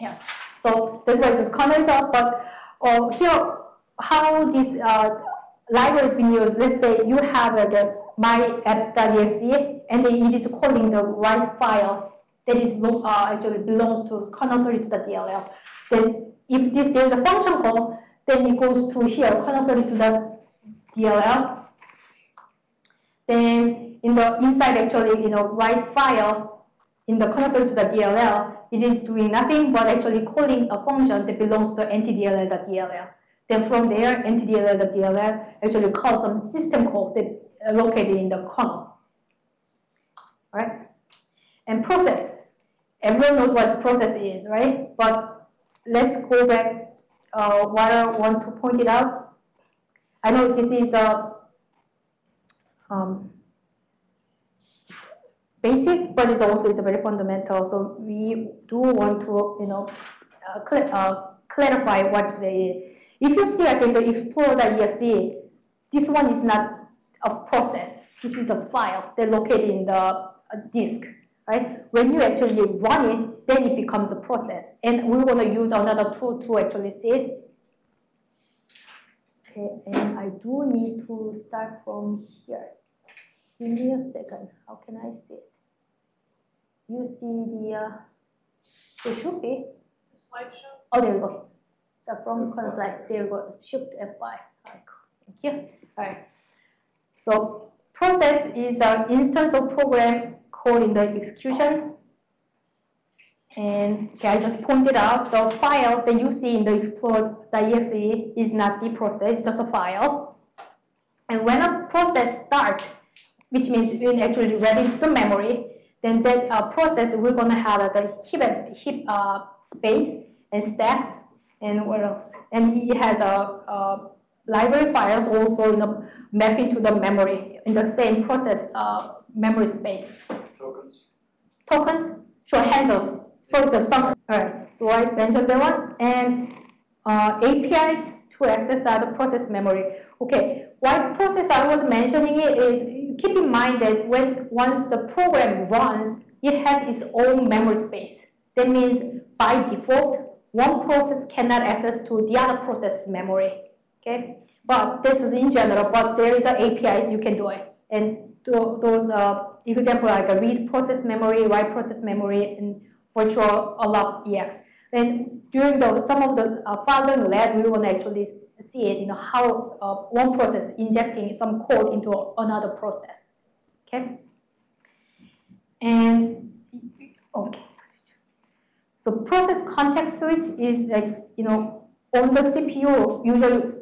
Yeah. So this it's just kernel job. But uh, here, how this uh, library is being used, let's say you have uh, the my app.exe and it is calling the right file that is uh, actually belongs to kernel32.dll. Then if this there's a function call, then it goes to here, kernel32.dll. Then in the inside actually, you know, write file in the kernel32.dll, it is doing nothing but actually calling a function that belongs to ntdll.dll. Then from there, ntdll.dll actually calls some system call that uh, located in the kernel. Right? And process. Everyone knows what process is, right? But let's go back uh, what I want to point it out. I know this is a um, basic, but it's also it's very fundamental. So we do want to, you know, uh, cl uh, clarify what is the. If you see again the explorer.exe, this one is not a process. This is a file that located in the uh, disk, right? When you actually run it, then it becomes a process. And we want to use another tool to actually see it. Okay, and I do need to start from here. Give me a second. How can I see it? You see the, uh, it should be. The slideshow? Oh, there we go. So from slide, there we go. Shift F5. Right, Thank you. All right. So process is an instance of program code in the execution. And okay, I just pointed out the file that you see in the explore.exe is not the process, it's just a file. And when a process starts, which means when actually read into the memory, then that uh, process we're going to have a heap, heap uh, space and stacks and what else? And it has a, a library files also you know, map into the memory in the same process uh, memory space. Tokens. Tokens, sure, handles, sorts of some. All right, so I mentioned that one. And uh, APIs to access other process memory. Okay, why process I was mentioning it is keep in mind that when once the program runs, it has its own memory space. That means by default, one process cannot access to the other process memory. Okay, but this is in general, but there is a APIs you can do it. And those uh, example like a read process memory, write process memory, and virtual alloc EX. And during the, some of the uh, following lab, we will actually see it, you know, how uh, one process injecting some code into another process. Okay. And okay. So process context switch is like, you know, on the CPU, usually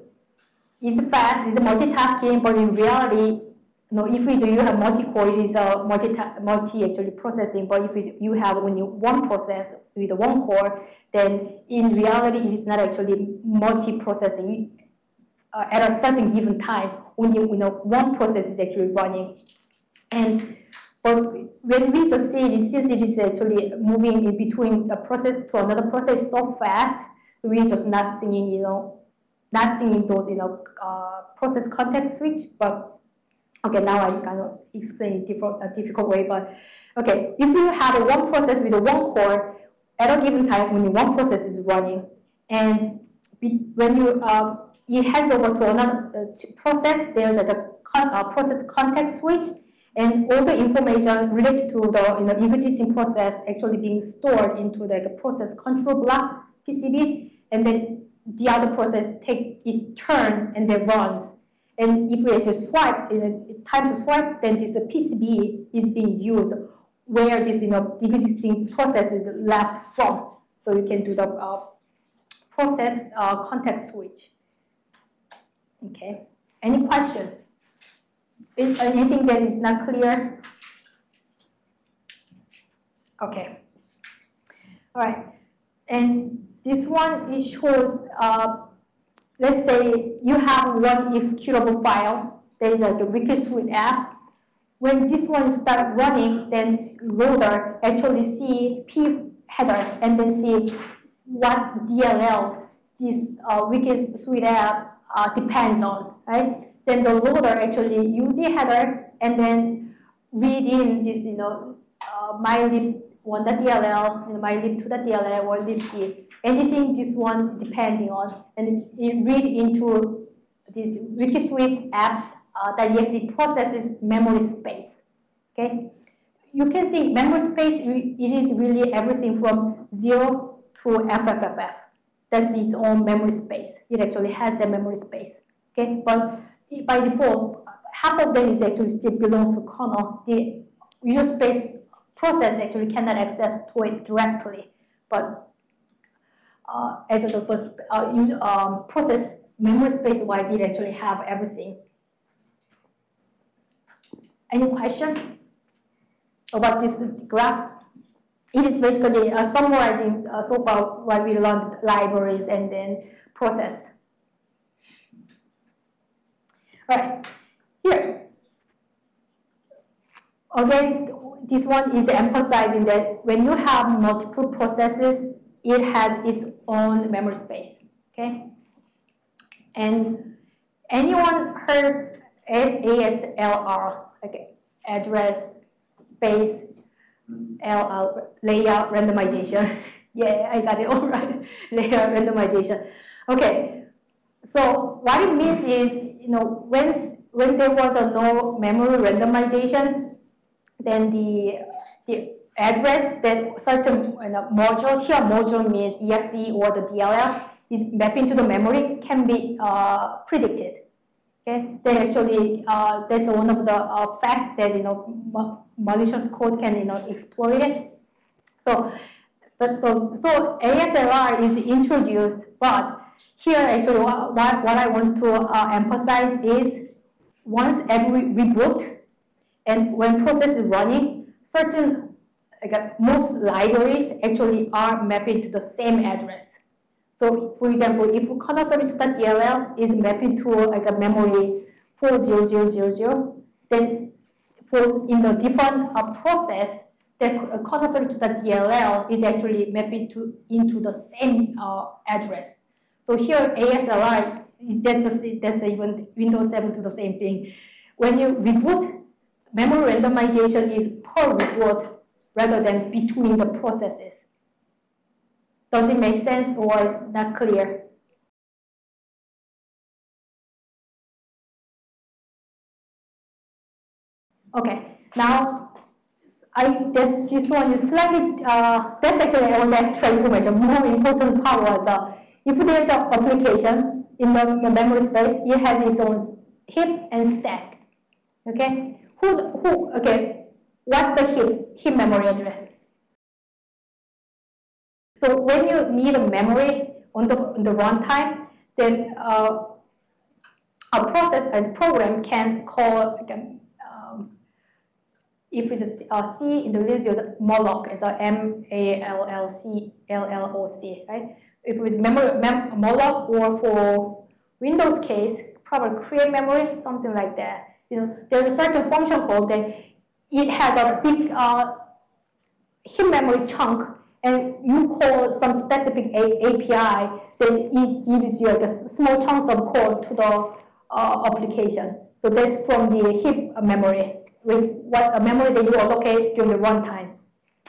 is fast, it's multitasking, but in reality, know, if you have multi-core, it is a multi, multi actually processing. But if you have only one process with one core, then in reality, it is not actually multi-processing. Uh, at a certain given time, only you know one process is actually running, and but when we just see it, since it is actually moving in between a process to another process so fast, we're just not seeing you know not seeing those, you know, uh, process context switch, but okay, now I kind of explain different, a difficult way, but okay, if you have a one process with one core, at a given time, when one process is running, and when you uh, you hand over to another uh, process, there's like a con uh, process context switch, and all the information related to the you know, existing process actually being stored into a process control block PCB, and then the other process take its turn and then runs. And if we just swipe, time to swipe, then this PCB is being used where this you know, existing process is left from. So you can do the uh, process uh, context switch. Okay. Any question? Anything that is not clear? Okay. All right. And this one it shows, uh, let's say you have one executable file. There is like a Wikisuite app. When this one start running, then loader actually see p header and then see what DLL this uh, Wikisuite app uh, depends on, right? Then the loader actually use the header and then read in this, you know, uh, mylib 1.dll, my lib2.dll or libc, anything this one depending on, and it read into this wikisuite app uh, that exe processes memory space. Okay, you can think memory space. It is really everything from zero to FFFF. That's its own memory space. It actually has the memory space. Okay, but by default, half of them is actually still belongs to kernel. The user space process actually cannot access to it directly, but uh, as a uh, user, um, process memory space wise, it actually have everything. Any question about this graph? It is basically uh, summarizing uh, so far what we learned libraries and then process. All right, here. Again, this one is emphasizing that when you have multiple processes, it has its own memory space, okay? And anyone heard ASLR, okay, address space LR, layout randomization? yeah, I got it all right, layout randomization. Okay, so what it means is, you know, when when there was a no memory randomization, then the the address that certain you know, module here module means exe or the DLL is mapping to the memory can be uh, predicted. Okay, then actually uh, that's one of the uh, facts that you know malicious code can you know exploit it. So, but so so ASLR is introduced, but here actually what, what I want to uh, emphasize is once every reboot and when process is running, certain like, most libraries actually are mapping to the same address. So for example, if kernel32.dll is mapping to like a memory 40000, then for in the different uh, process, the kernel32.dll is actually mapping to into the same uh, address. So here ASLR is that's a, that's even Windows 7 to the same thing. When you reboot, memory randomization is per reboot rather than between the processes. Does it make sense or is not clear? Okay, now I this, this one is slightly uh, that's actually was extra information. More important part was uh, if there's an application in the, the memory space, it has its own heap and stack. Okay, who who okay? What's the heap heap memory address? So when you need a memory on the, on the runtime, then uh, a process and program can call, um, if it's a C in the use malloc as a M-A-L-L-C, L-L-O-C, right? If it's memory, mem malloc or for Windows case, probably create memory, something like that. You know, there's a certain function called that it has a big uh, heap memory chunk and you call some specific API, then it gives you like a small chunks of code to the uh, application. So that's from the heap memory, with what memory that you allocate during the runtime.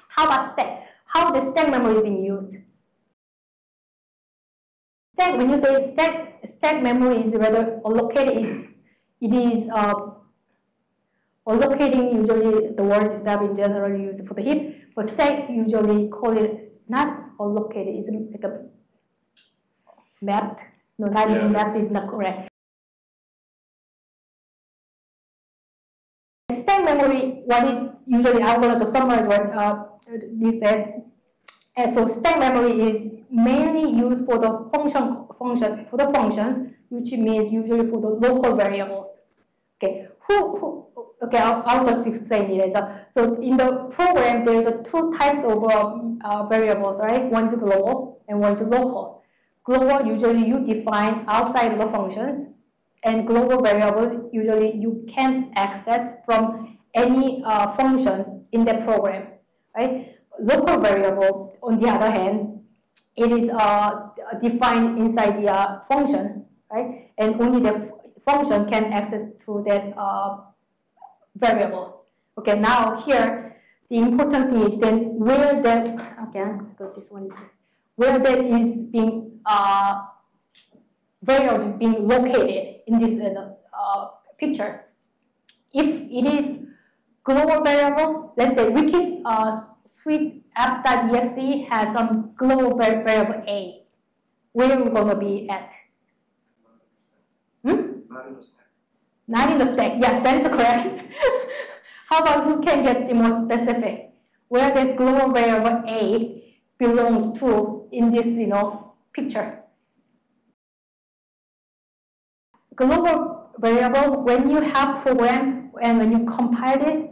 How about stack? How the stack memory is being used? Stack, when you say stack, stack memory is rather allocated, it is uh, allocating usually the word is that in general used for the heap, for stack, usually call it not allocated, it's like a mapped. No, not yeah. even mapped is not correct. Stack memory, what is usually I'm going to summarize what uh, they said. And so stack memory is mainly used for the function function for the functions, which means usually for the local variables. Okay, who, who okay, I'll, I'll just explain it. So in the program, there's two types of um, uh, variables, right? One is global and one is local. Global, usually you define outside the functions, and global variables, usually you can access from any uh, functions in the program, right? Local variable, on the other hand, it is uh, defined inside the uh, function, right? And only the function can access to that uh, variable. Okay, now here, the important thing is then where that, again, got this one, where that is being, uh, variable being located in this uh, uh, picture. If it is global variable, let's say can uh, suite app.exe has some global variable A. Where are we going to be at? Not in the stack. Yes, that is correct. How about who can get the more specific? Where the global variable A belongs to in this, you know, picture. Global variable, when you have program and when you compile it,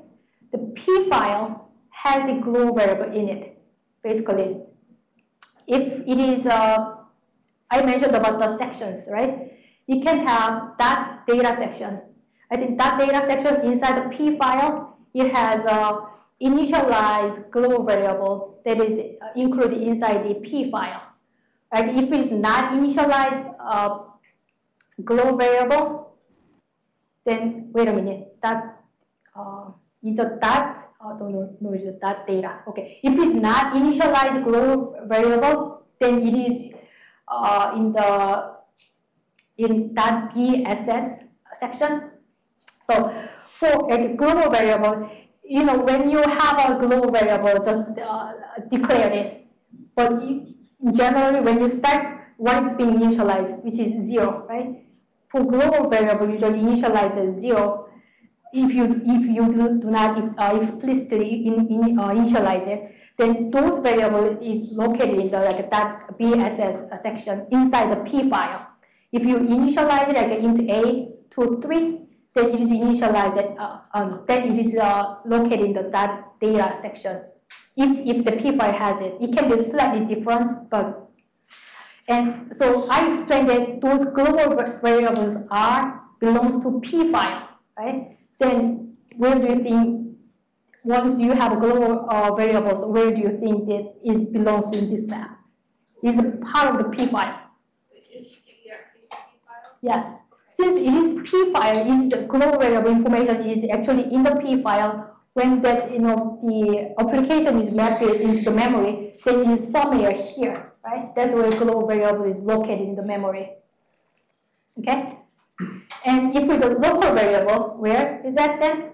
the P file has a global variable in it, basically. If it is, uh, I mentioned about the sections, right? You can have that data section. I think that data section inside the P file, it has a initialized global variable that is uh, included inside the P file. Right? If it is not initialized uh, global variable, then wait a minute, that uh, is a dot, uh, don't know, no, it's a dot data. Okay, if it's not initialized global variable, then it is uh, in the in that BSS section. So for a global variable, you know, when you have a global variable, just uh, declare it. But you, generally, when you start, what is being initialized, which is zero, right? For global variable, usually initialize as zero. If you if you do, do not uh, explicitly in, in, uh, initialize it, then those variable is located in the like that BSS section inside the P file. If you initialize it like int a to 3, then it is initialized, uh, um, then it is uh, located in the that data section. If, if the P file has it, it can be slightly different, but, and so I explained that those global variables are, belongs to P file, right? Then where do you think, once you have global uh, variables, where do you think that is belongs in this map? Is part of the P file. Yes. Since it is P file, is the global variable information is actually in the P file. When that you know the application is mapped into the memory, then it is somewhere here, right? That's where global variable is located in the memory. Okay. And if it's a local variable, where is that then?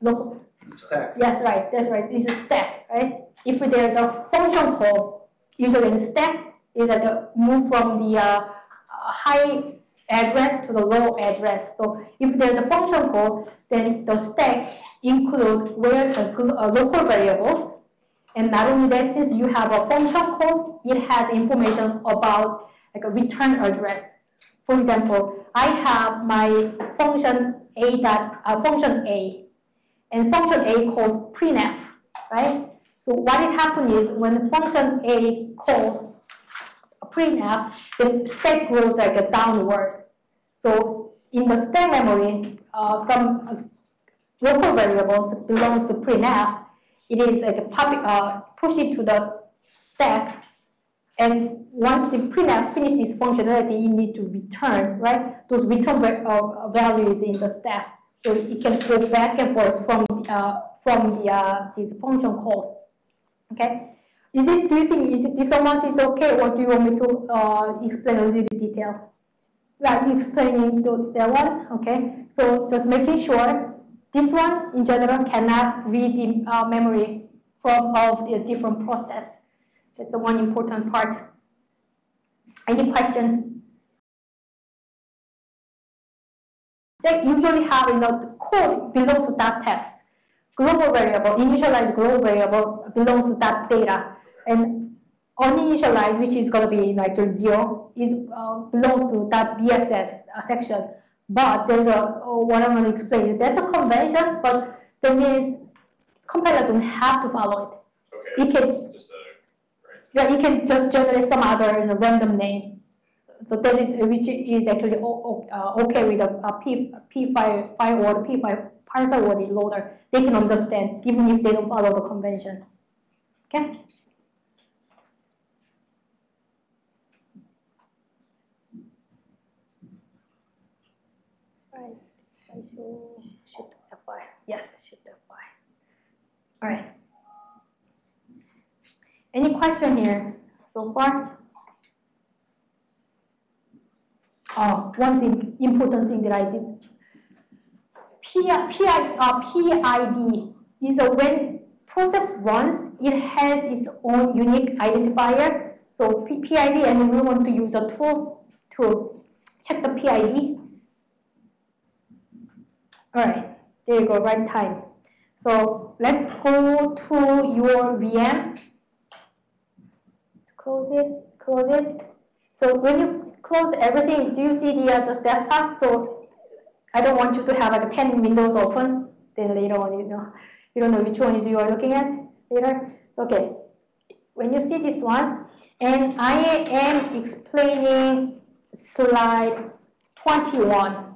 Local. Stack. Yes, right. That's right. It's a stack, right? If there's a function call, usually in stack, is that the move from the uh, high address to the low address. So if there's a function call, then the stack include where the uh, local variables. And not only that, since you have a function call, it has information about like a return address. For example, I have my function a dot uh, function a, and function a calls printf, right? So what it happens is when the function a calls printf, the stack grows like a downward. So in the stack memory, uh, some local variables belongs to printf. It is like a pop, uh, push it to the stack, and once the printf finishes functionality, you need to return, right? Those return uh, values in the stack, so it can go back and forth from the, uh, from the uh, these function calls. Okay. Is it, do you think is it, this amount is okay or do you want me to uh, explain a little detail? Like explaining that one, okay? So just making sure this one in general cannot read the uh, memory from of the different process. That's the one important part. Any question? They usually have you know the code belongs to that text. Global variable, initialized global variable belongs to that data and uninitialized, which is going to be like zero, is uh, belongs to that BSS uh, section. But there's a oh, what I'm going to explain. is That's a convention, but that means compiler don't have to follow Okay, It so can- just a, right, it. Yeah, you can just generate some other you know, random name. So, so that is which is actually uh, okay with a, a P P file file or P file parser or the loader. They can understand even if they don't follow the convention. Okay. I should shoot F5. Yes, shoot F5. All right. Any question here so far? Oh, one thing, important thing that I did. PI, PI, uh, PID is a when process runs, it has its own unique identifier. So PID, and we want to use a tool to check the PID. All right, there you go, right time. So let's go to your VM. Let's close it, close it. So when you close everything, do you see the uh, just desktop? So I don't want you to have like 10 windows open. Then later on, you know, you don't know which one is you are looking at later. Okay, when you see this one, and I am explaining slide 21.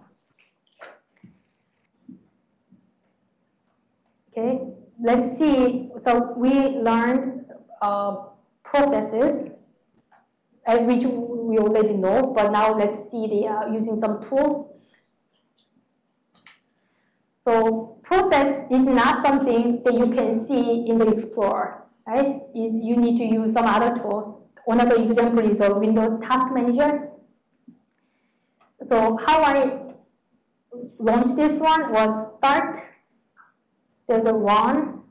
Okay, let's see. So we learned uh, processes, which we already know, but now let's see the uh, using some tools. So process is not something that you can see in the Explorer, right? Is you need to use some other tools. Another example is a Windows Task Manager. So how I launched this one was start there's a one,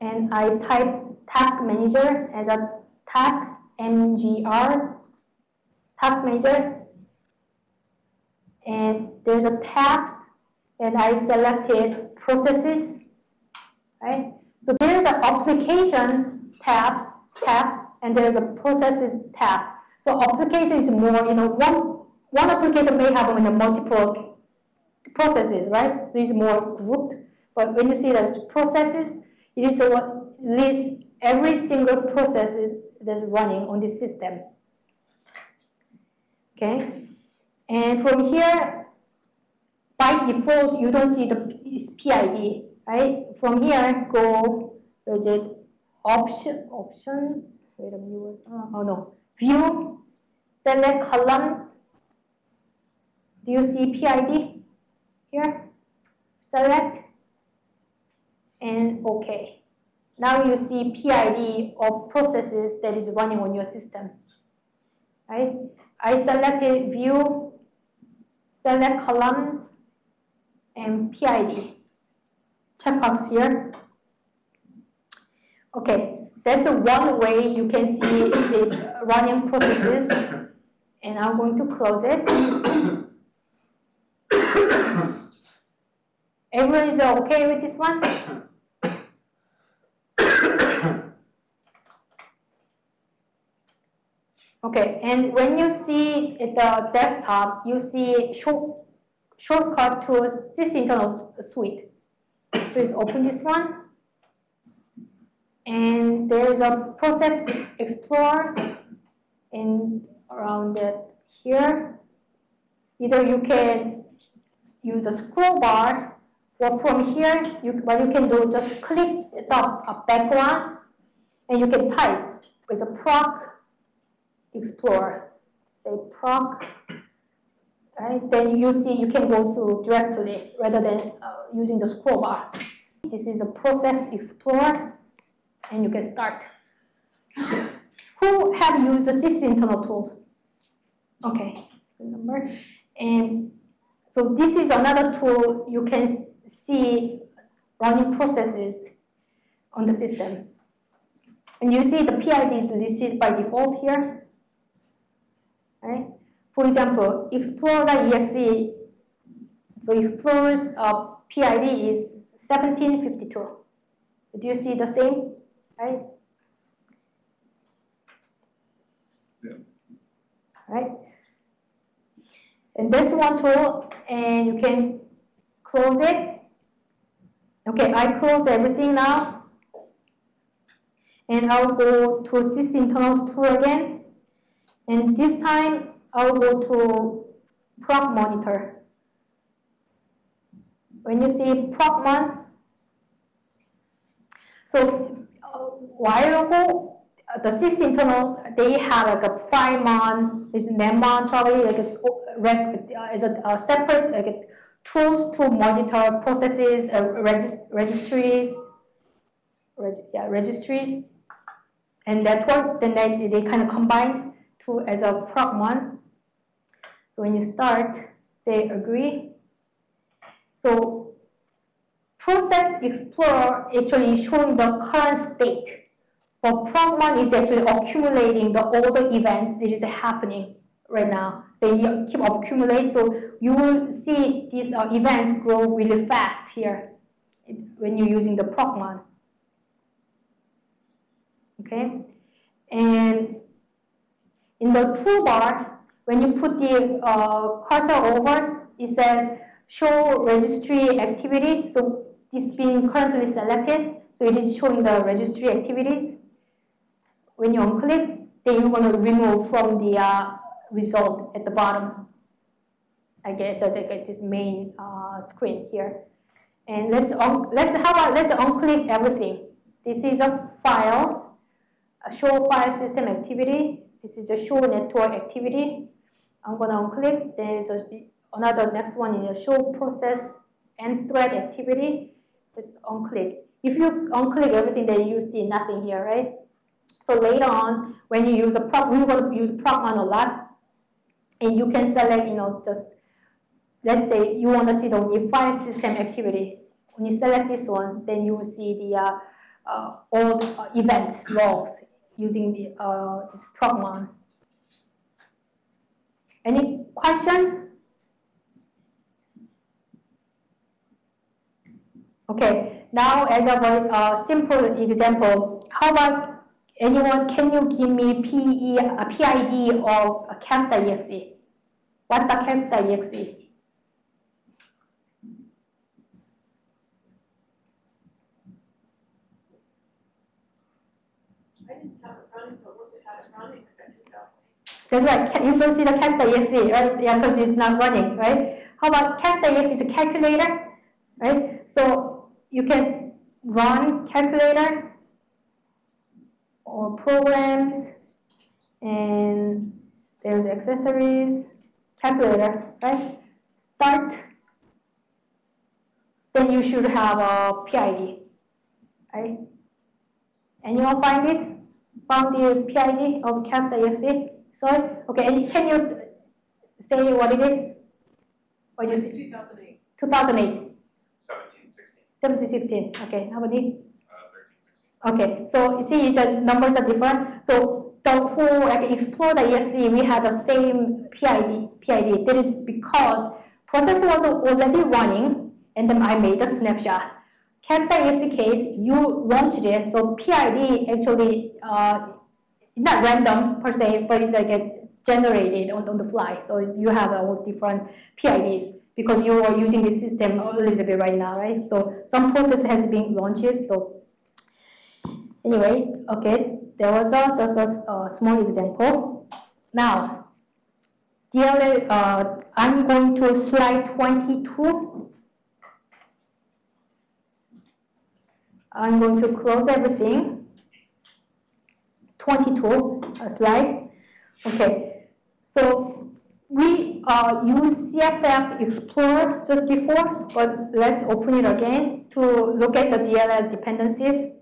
and I type task manager as a task mgr task manager. And there's a tabs and I selected processes right? So there's an application tabs tab and there's a processes tab. So application is more you know one one application may have you know, multiple processes, right? So it's more grouped. But when you see that processes, it is what lists every single process that's running on this system. Okay? And from here, by default, you don't see the PID, right? From here, go, where is it? Option, options, wait a minute, uh, oh no, view, select columns. Do you see PID? Here, select, and OK. Now you see PID of processes that is running on your system. Right? I selected view, select columns, and PID. Checkbox here. Okay, that's one way you can see the running processes. And I'm going to close it. Everyone is okay with this one? okay, and when you see the desktop, you see short, shortcut to sysinternal suite. Please open this one. And there is a process explorer in around here. Either you can use a scroll bar well, from here, you, what you can do, just click the background, and you can type with a proc explorer. Say proc, right? Then you see you can go through directly rather than uh, using the scroll bar. This is a process explorer, and you can start. Who have used the sysinternal tools? Okay, remember. And so this is another tool you can see running processes on the system. And you see the PID is listed by default here. Right? For example, Explorer.exe, so Explorer's uh, PID is 1752. Do you see the same? Right? Yeah. Right? And this one tool, and you can close it Okay, I close everything now. And I'll go to sysinternals tool again. And this time I'll go to proc monitor. When you see proc mon, so a while ago, the sysinternal, they have like a FileMon, is NetMon probably, like it's, it's a, a separate like tools to monitor processes, uh, regist registries, reg yeah, registries, and network, then they, they kind of combine to as a ProcMon. So when you start, say agree. So process explorer actually showing the current state. But ProcMon is actually accumulating the all the events that is happening right now. They keep accumulate, so you will see these uh, events grow really fast here when you're using the ProcMon. Okay, and in the toolbar, when you put the uh, cursor over, it says show registry activity. So this being currently selected, so it is showing the registry activities. When you unclick, then you're going to remove from the uh, result at the bottom. I get the, the, this main uh, screen here. And let's let's how about let's unclick everything. This is a file, a show file system activity. This is a show network activity. I'm gonna unclick. There's a, another next one is a show process and thread activity. Just unclick. If you unclick everything, then you see nothing here, right? So later on, when you use a prop, we're going to use ProcMon a lot, and you can select, you know, just let's say you want to see the file system activity. When you select this one, then you will see the uh, uh, all uh, events logs using the uh, this ProcMon. Any question? Okay, now as a uh, simple example, how about anyone, can you give me PE, a uh, PID of a calc.exe? What's the calc.exe? That's right. You can see the calc.exe, right? Yeah, because it's not running, right? How about calc.exe is a calculator, right? So you can run calculator or programs, and there's accessories, calculator, right? Start. Then you should have a PID, right? Anyone find it? Found the PID of calc.exe? Sorry? Okay, and can you say what it is? What you 2008. 2008. 17, 16. 17, 16. Okay, how many? 13, 16. Okay, so you see the numbers are different. So the whole like explore.exe, we had the same PID. PID. That is because process was already running, and then I made a snapshot. Calc.exe case, you launched it, so PID actually uh, not random per se, but it's like a generated on, on the fly. So you have all different PIDs because you are using the system a little bit right now, right? So some process has been launched. So anyway, okay, there was a, just a, a small example. Now, DLL, uh, I'm going to slide 22. I'm going to close everything. 22 uh, slide. Okay, so we uh, use CFF Explorer just before, but let's open it again to look at the DLL dependencies.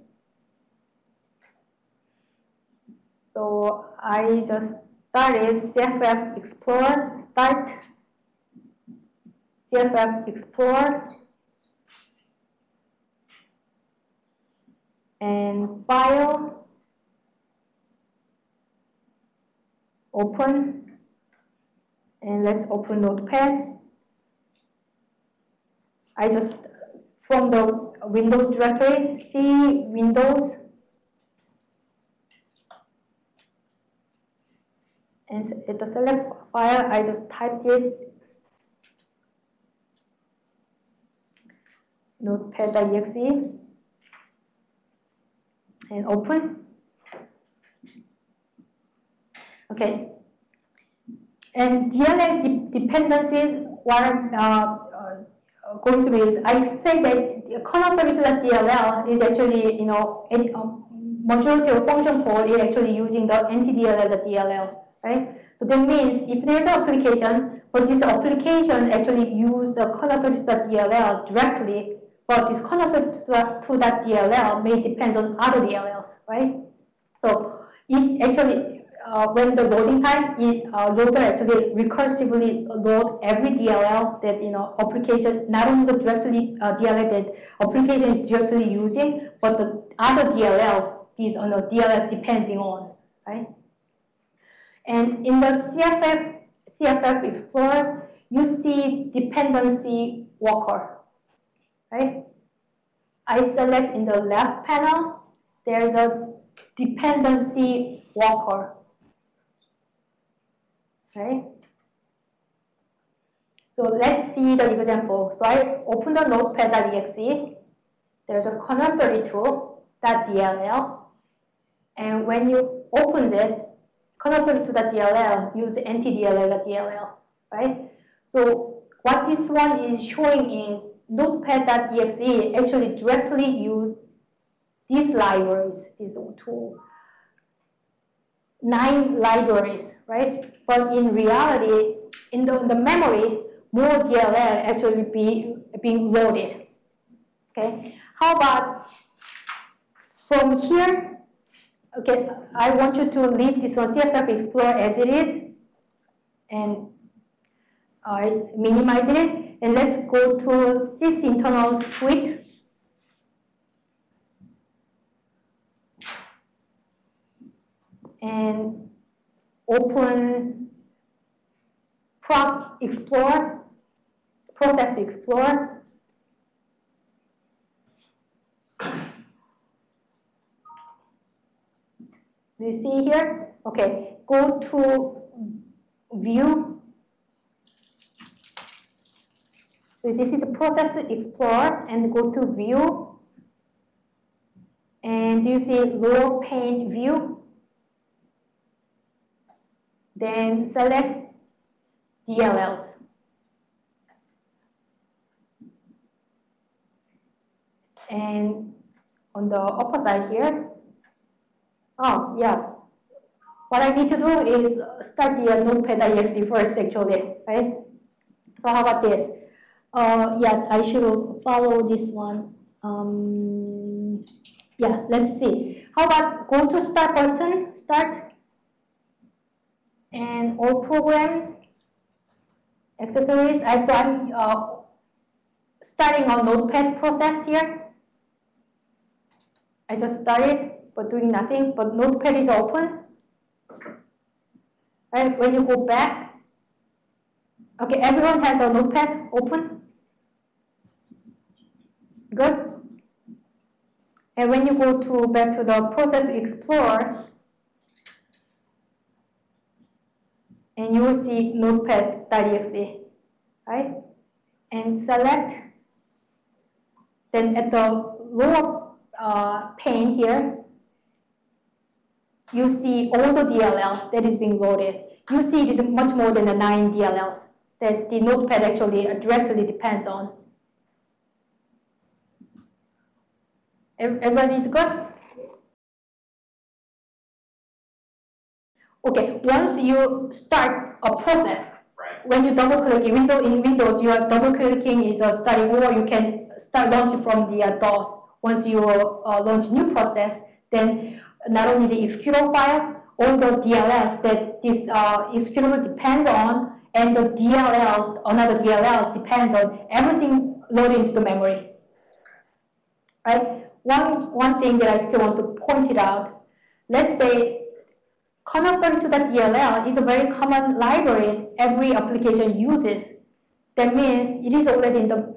So I just started CFF Explorer, start CFF Explorer, and file, open. And let's open notepad. I just from the Windows directory C Windows and the select file I just typed it. Notepad.exe and open. Okay. And DLL de dependencies, what I'm uh, uh, going through is, I explained that the kernel32.dll is actually, you know, um, majority of function call is actually using the ntdll.dll, right? So that means if there's an application, but this application actually use the kernel32.dll directly, but this kernel32.dll may depend on other DLLs, right? So it actually, uh, when the loading time, it uh, loader actually recursively load every DLL that you know application, not only the directly uh, DLL that application is directly using, but the other DLLs these are the DLLs depending on, right? And in the CFF CFF Explorer, you see dependency walker, right? I select in the left panel, there's a dependency walker, right? So let's see the example. So I open the notepad.exe. There's a kernel32.dll. And when you open it, kernel32.dll use ntdll.dll, right? So what this one is showing is notepad.exe actually directly use these libraries, these two, nine libraries, right? But in reality, in the, the memory, more DLL actually be being loaded. Okay, how about from here? Okay, I want you to leave this one CFF Explorer as it is, and I minimize it, and let's go to sys internal suite. And open Proc Explorer, Process Explorer. Do you see here? Okay, go to View. So this is a Process Explorer, and go to View. And you see lower pane view? Then select DLLs. And on the upper side here, oh yeah, what I need to do is start the notepad.exe first actually, right? So how about this? Uh, yeah, I should follow this one. Um, yeah, let's see. How about go to start button, start, and all programs, accessories. I, so I'm uh, starting on notepad process here. I just started, but doing nothing, but notepad is open. Right, when you go back, okay, everyone has a notepad open. Good. And when you go to back to the process explorer, and you will see notepad.exe, right? And select, then at the lower uh, pane here, you see all the DLLs that is being loaded. You see it is much more than the nine DLLs that the notepad actually directly depends on. Everybody is good? Okay, once you start a process, Right. when you double click in window in Windows, you are double clicking is a starting or you can start launching from the uh, DOS. Once you uh, launch new process, then not only the executable file, all the DLLs that this uh, executable depends on, and the DLLs, another DLL depends on everything loaded into the memory. Right? One one thing that I still want to point it out. Let's say kernel32.dll is a very common library every application uses. That means it is already in the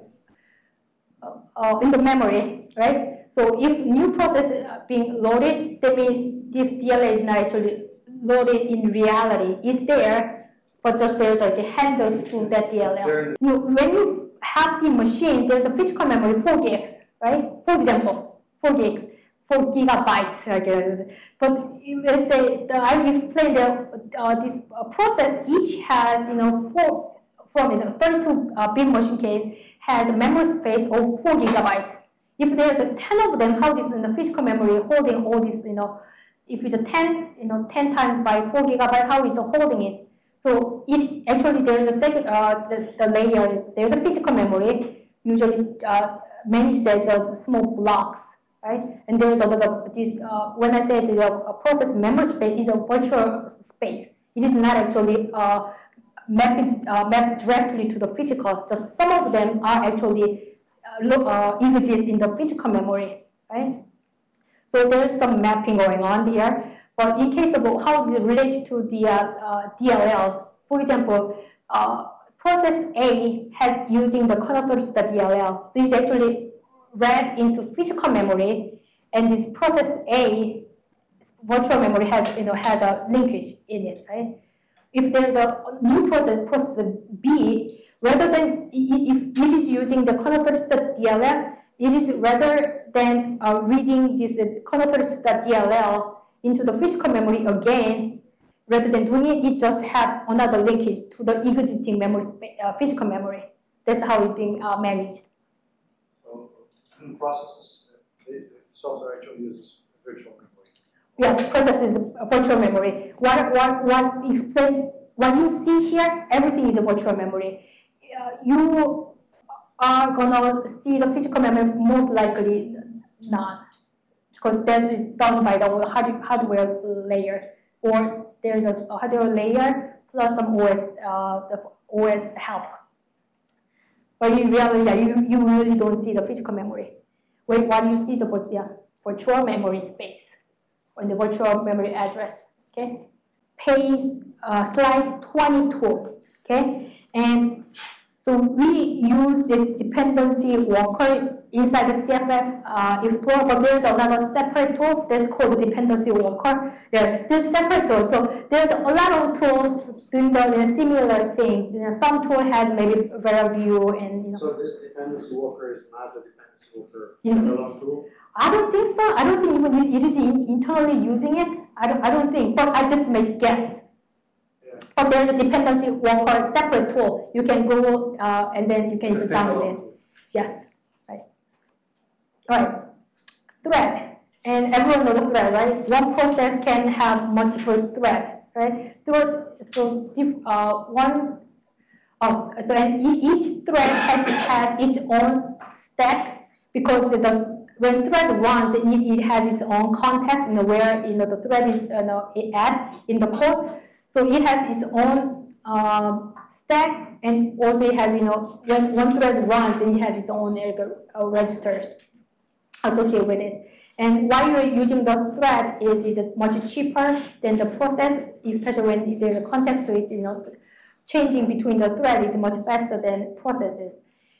uh, in the memory, right? So if new process is being loaded, that means this DLL is not actually loaded in reality. It's there, but just there's like handles to that DLL. You, when you have the machine, there's a physical memory 4 gigs, right? For example, 4 gigs. 4 gigabytes. Like, but let's say the, I explained that uh, this process each has you know four from you know, 32 uh, bit machine case has a memory space of 4 gigabytes. If there's a 10 of them, how this in the physical memory holding all this you know if it's a 10 you know 10 times by 4 gigabyte, how is it holding it? So it actually there's a second uh, the, the layer is there's a physical memory usually uh, managed as a small blocks right? And there's another, this, uh, when I say the uh, process memory space is a virtual space. It is not actually uh, mapped, uh, mapped directly to the physical. Just some of them are actually uh, uh, exist in the physical memory, right? So there's some mapping going on here. But in case of how is it related to the uh, DLL, for example, process A has using the connector to the DLL. So it's actually read into physical memory, and this process A virtual memory has you know has a linkage in it, right? If there's a new process, process B, rather than if it is using the connector to the DLL, it is rather than uh, reading this uh, connector to DLL into the physical memory again, rather than doing it, it just have another linkage to the existing memory, uh, physical memory. That's how it's being uh, managed. So, processes, the software actually uses virtual memory. Yes, process is virtual memory. What, what, what explain, what you see here, everything is a virtual memory. You are gonna see the physical memory most likely not, because that is done by the hardware layer, or there's a hardware layer plus some OS, uh, the OS help. But you reality, yeah, you, you really don't see the physical memory. Wait, what you see is the yeah, virtual memory space or the virtual memory address. Okay, page uh, slide 22. Okay, and so we use this dependency walker inside the CFF uh, Explorer, but there's another separate tool that's called dependency walker. Yeah, this separate tool. So there's a lot of tools doing the similar thing. You know, some tool has maybe very view and you know. So this dependency walker is not the dependency walker standalone tool. I don't think so. I don't think even it is internally using it. I don't. I don't think. But I just make guess. But there's a dependency walker separate tool. You can go uh, and then you can download it. Yes. Right. All right. Thread. And everyone knows thread, right? One process can have multiple thread, right? So, so uh, one of then each thread has, has its own stack because the when thread runs, it, it has its own context, you know, where you know the thread is you know, at in the code. So it has its own um, stack, and also it has, you know, when one thread runs, then it has its own uh, registers associated with it. And why you're using the thread is, is it much cheaper than the process, especially when there's a context switch, you know, changing between the thread is much faster than processes.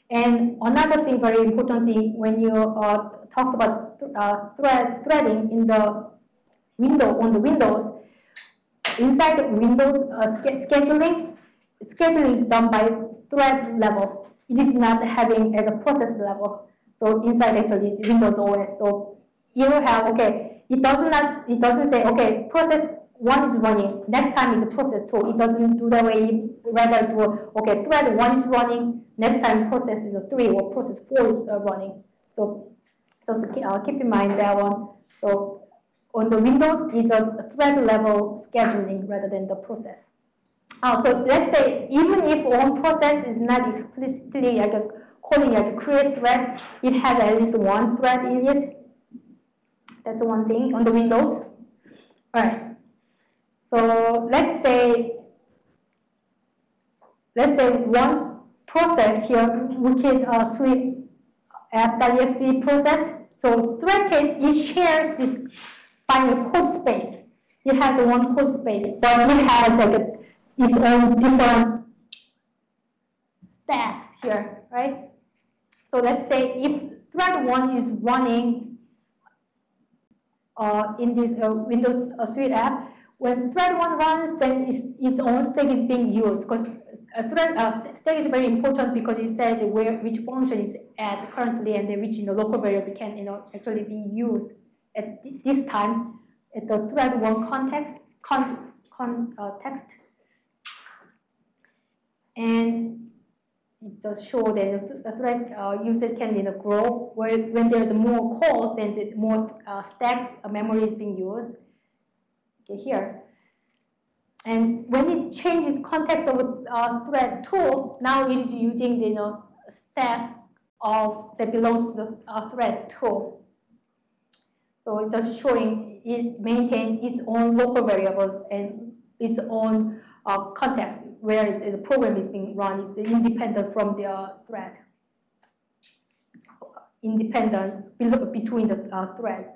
And another thing, very important thing, when you uh, talk about uh, thread threading in the window on the Windows, inside Windows uh, scheduling, scheduling is done by thread level. It is not having as a process level. So inside actually Windows OS. So you will have okay. It does not. It doesn't say okay. Process one is running. Next time is a process two. It doesn't do that way. Rather do okay. Thread one is running. Next time process is three or process four is uh, running. So just uh, keep in mind that one. So on the Windows is a thread level scheduling rather than the process. Uh, so let's say even if one process is not explicitly like a, calling like a create thread, it has at least one thread in it. That's one thing on the Windows. All right. So let's say let's say one process here, we can uh, sweep app.exe process. So thread case, it shares this find a code space. It has one code space, but it has like a, its own different stack here, right? So let's say if thread one is running uh, in this uh, Windows uh, Suite app, when thread one runs, then its, its own stack is being used because a thread uh, stack is very important because it says where which function is at currently and which you know, local variable can you know actually be used at this time at the thread one context con, con, uh, text. And it just show that the thread uh, usage can you grow where when there's more calls then the more uh, stacks uh, memory is being used. Okay here. And when it changes context of uh, thread 2 now it is using the you know, stack of that belongs to the uh, thread 2 So it's just showing it maintain its own local variables and its own uh, context, whereas the program is being run is independent from the thread. Independent between the uh, threads.